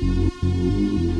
Música